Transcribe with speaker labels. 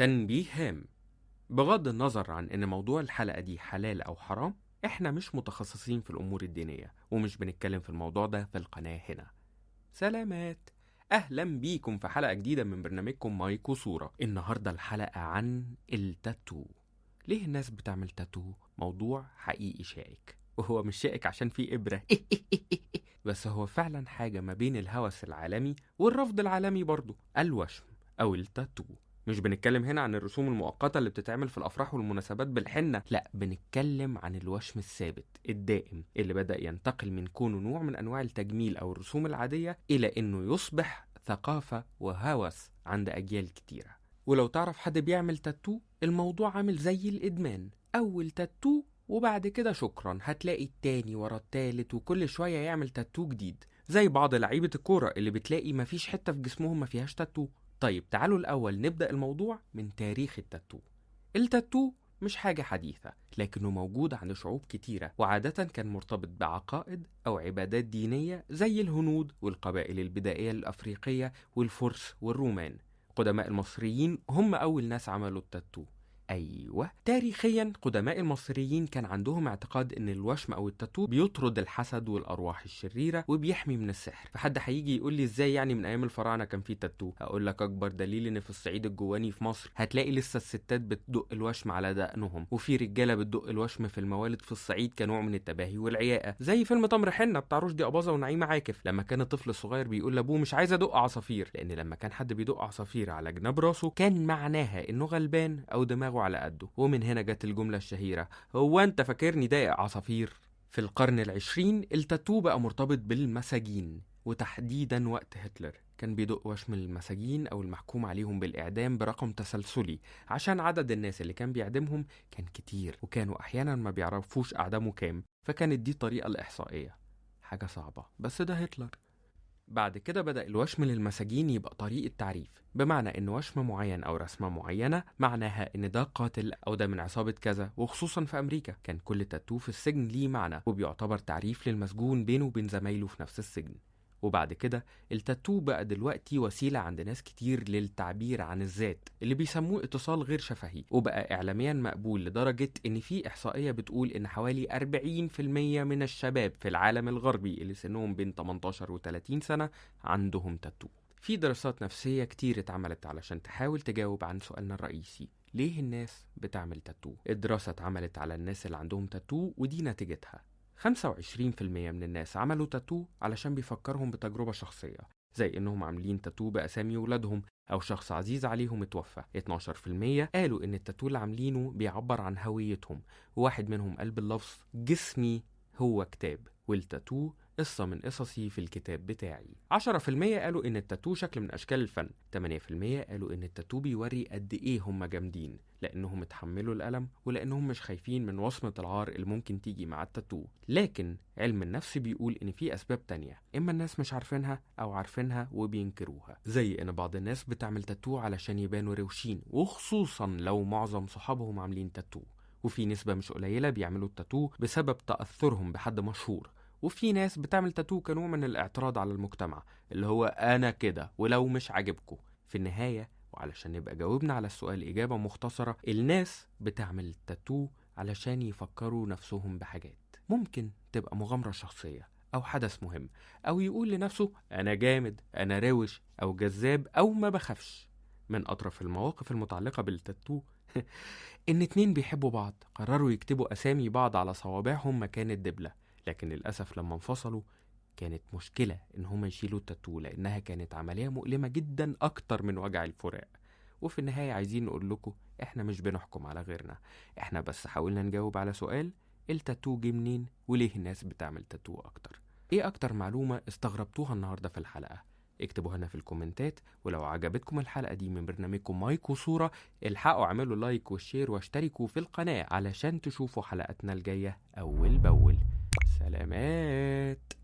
Speaker 1: تنبيه هام بغض النظر عن إن موضوع الحلقة دي حلال أو حرام إحنا مش متخصصين في الأمور الدينية ومش بنتكلم في الموضوع ده في القناة هنا. سلامات. أهلا بيكم في حلقة جديدة من برنامجكم مايك وصورة. النهاردة الحلقة عن التاتو. ليه الناس بتعمل تاتو؟ موضوع حقيقي شائك. وهو مش شائك عشان فيه إبرة. بس هو فعلا حاجة ما بين الهوس العالمي والرفض العالمي برضه الوشم أو التاتو. مش بنتكلم هنا عن الرسوم المؤقتة اللي بتتعمل في الأفراح والمناسبات بالحنة لا بنتكلم عن الوشم الثابت الدائم اللي بدأ ينتقل من كونه نوع من أنواع التجميل أو الرسوم العادية إلى إنه يصبح ثقافة وهوس عند أجيال كتيرة. ولو تعرف حد بيعمل تاتو الموضوع عامل زي الإدمان. أول تاتو وبعد كده شكرا. هتلاقي التاني ورا التالت وكل شوية يعمل تاتو جديد. زي بعض لعيبة الكورة اللي بتلاقي مفيش حتة في جسمهم ما فيهاش تاتو. طيب تعالوا الأول نبدأ الموضوع من تاريخ التاتو. التاتو مش حاجة حديثة لكنه موجود عند شعوب كتيرة وعادة كان مرتبط بعقائد أو عبادات دينية زي الهنود والقبائل البدائية الأفريقية والفرس والرومان. قدماء المصريين هم أول ناس عملوا التاتو. أيوة. تاريخيا قدماء المصريين كان عندهم اعتقاد إن الوشم أو التاتو بيطرد الحسد والأرواح الشريرة وبيحمي من السحر. فحد هيجي يقول لي إزاي يعني من أيام الفراعنة كان في تاتو؟ هقول لك أكبر دليل إن في الصعيد الجواني في مصر هتلاقي لسه الستات بتدق الوشم على دقنهم وفي رجالة بتدق الوشم في الموالد في الصعيد كنوع من التباهي والعياقة زي فيلم تمر حنة بتاع رشدي أباظة ونعيمة عاكف. لما كان الطفل الصغير بيقول لأبوه مش عايز أدق عصافير لأن لما كان حد بيدق عصافير على جناب راسه كان معناها إنه غلبان أو دماغه على قده ومن هنا جت الجملة الشهيرة هو أنت فاكرني دايق عصافير؟ في القرن العشرين التاتو بقى مرتبط بالمساجين وتحديدا وقت هتلر. كان بيدق وشم المساجين أو المحكوم عليهم بالإعدام برقم تسلسلي. عشان عدد الناس اللي كان بيعدمهم كان كتير وكانوا أحيانا ما بيعرفوش أعدامه كام فكانت دي الطريقة الإحصائية. حاجة صعبة بس ده هتلر. بعد كده بدأ الوشم للمساجين يبقى طريقة تعريف بمعنى إن وشم معين أو رسمة معينة معناها إن ده قاتل أو ده من عصابة كذا وخصوصا في أمريكا. كان كل تاتو في السجن ليه معنى وبيعتبر تعريف للمسجون بينه وبين زمايله في نفس السجن. وبعد كده التاتو بقى دلوقتي وسيلة عند ناس كتير للتعبير عن الذات اللي بيسموه اتصال غير شفهي وبقى إعلاميا مقبول لدرجة إن في إحصائية بتقول إن حوالي 40% من الشباب في العالم الغربي اللي سنهم بين 18 و 30 سنة عندهم تاتو في دراسات نفسية كتير اتعملت علشان تحاول تجاوب عن سؤالنا الرئيسي ليه الناس بتعمل تاتو؟ الدراسة اتعملت على الناس اللي عندهم تاتو ودي نتيجتها 25% من الناس عملوا تاتو علشان بيفكرهم بتجربة شخصية زي إنهم عاملين تاتو بأسامي ولادهم أو شخص عزيز عليهم اتوفى. 12% قالوا إن التاتو اللي عاملينه بيعبر عن هويتهم وواحد منهم قال باللفظ جسمي هو كتاب والتاتو قصة من قصصي في الكتاب بتاعي. 10% قالوا إن التاتو شكل من أشكال الفن. 8% قالوا إن التاتو بيوري قد إيه هم جامدين لأنهم اتحملوا الألم ولأنهم مش خايفين من وصمة العار اللي ممكن تيجي مع التاتو. لكن علم النفس بيقول إن في أسباب تانية إما الناس مش عارفينها أو عارفينها وبينكروها زي إن بعض الناس بتعمل تاتو علشان يبانوا روشين وخصوصا لو معظم صحابهم عاملين تاتو. وفي نسبة مش قليلة بيعملوا التاتو بسبب تأثرهم بحد مشهور. وفي ناس بتعمل تاتو كنوع من الاعتراض على المجتمع اللي هو أنا كده ولو مش عاجبكم. في النهاية وعلشان نبقى جاوبنا على السؤال إجابة مختصرة الناس بتعمل تاتو علشان يفكروا نفسهم بحاجات. ممكن تبقى مغامرة شخصية أو حدث مهم أو يقول لنفسه أنا جامد أنا روش أو جذاب أو ما بخافش. من أطرف المواقف المتعلقة بالتاتو إن اتنين بيحبوا بعض قرروا يكتبوا أسامي بعض على صوابعهم مكان الدبلة. لكن للأسف لما انفصلوا كانت مشكلة إن هما يشيلوا التاتو لأنها كانت عملية مؤلمة جدا أكتر من وجع الفراق. وفي النهاية عايزين نقول لكم إحنا مش بنحكم على غيرنا. إحنا بس حاولنا نجاوب على سؤال التاتو جه منين؟ وليه الناس بتعمل تاتو أكتر؟ إيه أكتر معلومة استغربتوها النهاردة في الحلقة؟ اكتبوها لنا في ال commentات ولو عجبتكم الحلقة دي من برنامجكم مايك وصورة الحقوا اعملوا like وال share واشتركوا في القناة علشان تشوفوا حلقاتنا الجاية أول بأول. سلامات.